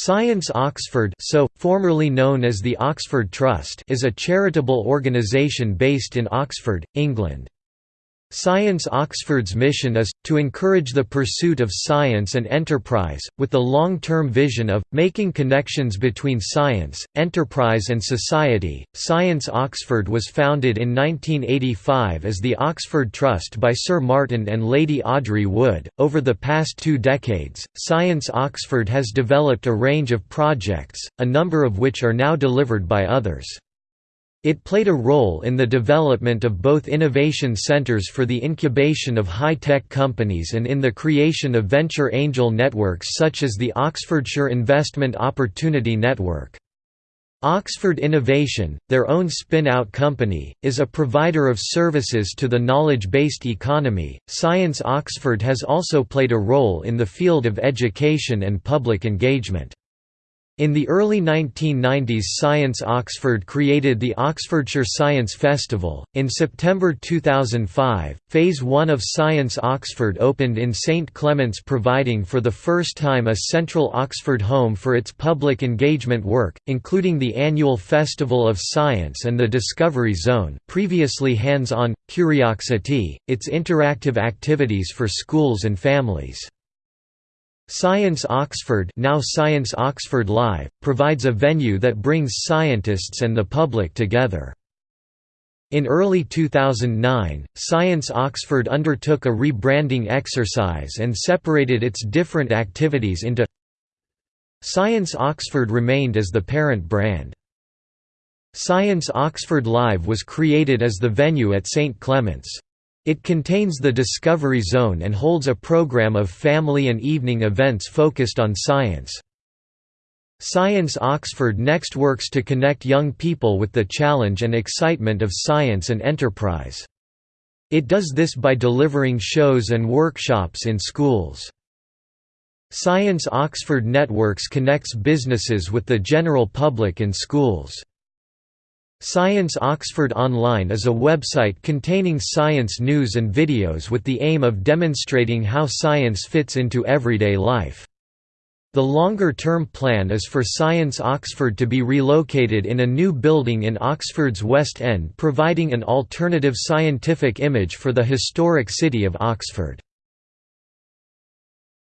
Science Oxford so, formerly known as the Oxford Trust is a charitable organisation based in Oxford, England. Science Oxford's mission is, to encourage the pursuit of science and enterprise, with the long-term vision of, making connections between science, enterprise and society. Science Oxford was founded in 1985 as the Oxford Trust by Sir Martin and Lady Audrey Wood. Over the past two decades, Science Oxford has developed a range of projects, a number of which are now delivered by others. It played a role in the development of both innovation centers for the incubation of high-tech companies and in the creation of venture angel networks such as the Oxfordshire Investment Opportunity Network. Oxford Innovation, their own spin-out company, is a provider of services to the knowledge-based economy. Science Oxford has also played a role in the field of education and public engagement. In the early 1990s Science Oxford created the Oxfordshire Science Festival. In September 2005, Phase 1 of Science Oxford opened in St Clements providing for the first time a central Oxford home for its public engagement work, including the annual Festival of Science and the Discovery Zone previously hands-on, Curiosity, its interactive activities for schools and families. Science Oxford now Science Oxford Live, provides a venue that brings scientists and the public together. In early 2009, Science Oxford undertook a rebranding exercise and separated its different activities into Science Oxford remained as the parent brand. Science Oxford Live was created as the venue at St Clements. It contains the Discovery Zone and holds a program of family and evening events focused on science. Science Oxford next works to connect young people with the challenge and excitement of science and enterprise. It does this by delivering shows and workshops in schools. Science Oxford Networks connects businesses with the general public and schools. Science Oxford Online is a website containing science news and videos with the aim of demonstrating how science fits into everyday life. The longer-term plan is for Science Oxford to be relocated in a new building in Oxford's West End providing an alternative scientific image for the historic city of Oxford.